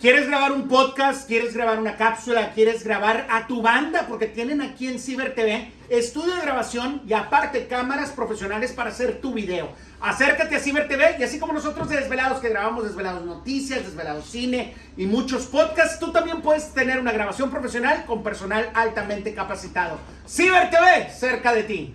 ¿Quieres grabar un podcast? ¿Quieres grabar una cápsula? ¿Quieres grabar a tu banda? Porque tienen aquí en Ciber TV estudio de grabación y aparte cámaras profesionales para hacer tu video. Acércate a Ciber TV y así como nosotros de Desvelados que grabamos Desvelados Noticias, Desvelados Cine y muchos podcasts, tú también puedes tener una grabación profesional con personal altamente capacitado. Ciber TV, cerca de ti.